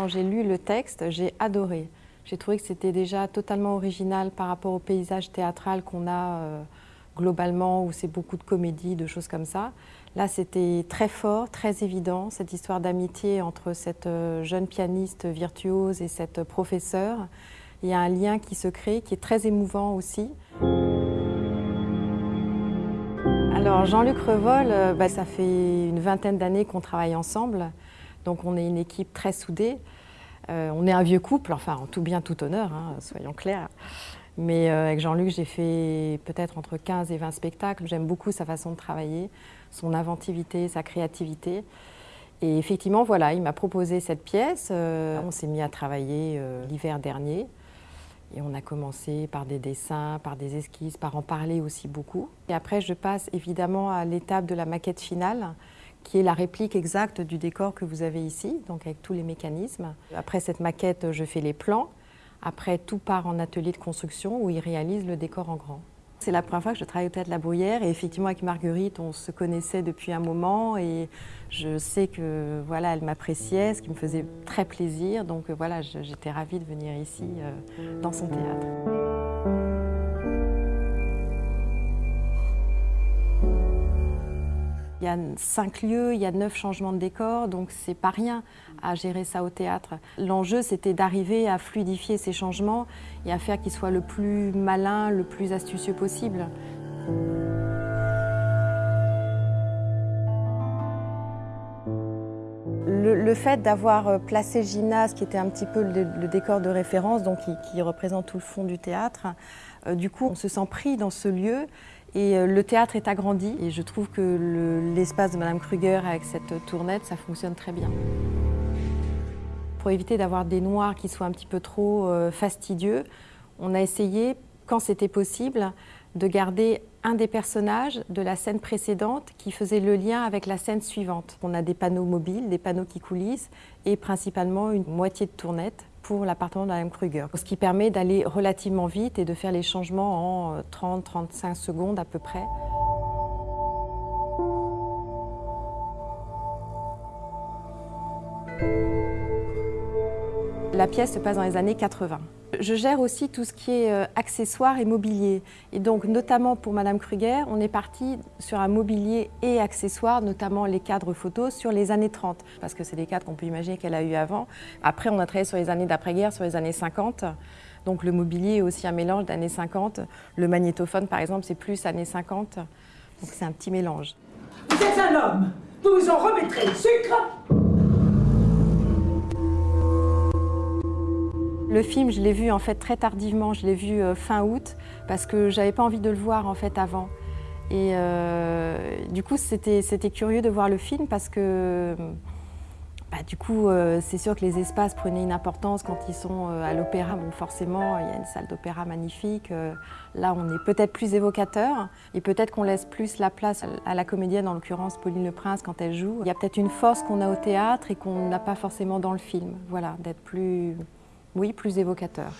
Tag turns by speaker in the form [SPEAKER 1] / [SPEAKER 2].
[SPEAKER 1] quand j'ai lu le texte, j'ai adoré. J'ai trouvé que c'était déjà totalement original par rapport au paysage théâtral qu'on a euh, globalement, où c'est beaucoup de comédie, de choses comme ça. Là, c'était très fort, très évident, cette histoire d'amitié entre cette euh, jeune pianiste virtuose et cette professeure. Il y a un lien qui se crée, qui est très émouvant aussi. Alors Jean-Luc Revol, euh, bah, ça fait une vingtaine d'années qu'on travaille ensemble, donc on est une équipe très soudée. Euh, on est un vieux couple, enfin en tout bien, tout honneur, hein, soyons clairs. Mais euh, avec Jean-Luc, j'ai fait peut-être entre 15 et 20 spectacles. J'aime beaucoup sa façon de travailler, son inventivité, sa créativité. Et effectivement, voilà, il m'a proposé cette pièce. on s'est mis à travailler l'hiver dernier. Et on a commencé par des dessins, par des esquisses, par en parler aussi beaucoup. Et après, je passe évidemment à l'étape de la maquette finale, qui est la réplique exacte du décor que vous avez ici, donc avec tous les mécanismes. Après cette maquette, je fais les plans. Après, tout part en atelier de construction où il réalise le décor en grand. C'est la première fois que je travaille au Théâtre La Bruyère et effectivement avec Marguerite, on se connaissait depuis un moment et je sais que voilà, elle m'appréciait, ce qui me faisait très plaisir. Donc voilà, j'étais ravie de venir ici euh, dans son théâtre. Il y a cinq lieux, il y a neuf changements de décor, donc c'est pas rien à gérer ça au théâtre. L'enjeu, c'était d'arriver à fluidifier ces changements et à faire qu'ils soient le plus malin, le plus astucieux possible. Le, fait d'avoir placé Gymnase, qui était un petit peu le, décor de référence, donc qui, représente tout le fond du théâtre, euh, du coup, on se sent pris dans ce lieu et euh, le théâtre est agrandi et je trouve que l'espace de Madame Kruger avec cette tournette, ça fonctionne très bien. Pour éviter d'avoir des noirs qui soient un petit peu trop euh, fastidieux, on a essayé, quand c'était possible, de garder un des personnages de la scène précédente qui faisait le lien avec la scène suivante. On a des panneaux mobiles, des panneaux qui coulissent et principalement une moitié de tournette pour l'appartement de Mme Kruger. Ce qui permet d'aller relativement vite et de faire les changements en 30-35 secondes à peu près. La pièce se passe dans les années 80. Je gère aussi tout ce qui est euh, accessoires et mobilier. Et donc, notamment pour Madame Kruger, on est parti sur un mobilier et accessoires, notamment les cadres photos, sur les années 30. Parce que c'est des cadres qu'on peut imaginer qu'elle a eu avant. Après, on a travaillé sur les années d'après-guerre, sur les années 50. Donc le mobilier est aussi un mélange d'années 50. Le magnétophone, par exemple, c'est plus années 50. Donc c'est un petit mélange.
[SPEAKER 2] Vous êtes un homme Vous vous en remettrez le sucre
[SPEAKER 1] Le film, je l'ai vu en fait très tardivement, je l'ai vu euh, fin août parce que j'avais pas envie de le voir en fait avant. Et euh, du coup, c'était curieux de voir le film parce que bah, du coup, euh, c'est sûr que les espaces prenaient une importance quand ils sont à l'opéra. Bon, forcément, il y a une salle d'opéra magnifique. là, on est peut-être plus évocateur et peut-être qu'on laisse plus la place à la comédienne, en l'occurrence Pauline Le Prince, quand elle joue. Il y a peut-être une force qu'on a au théâtre et qu'on n'a pas forcément dans le film. Voilà, d'être plus oui, plus évocateur.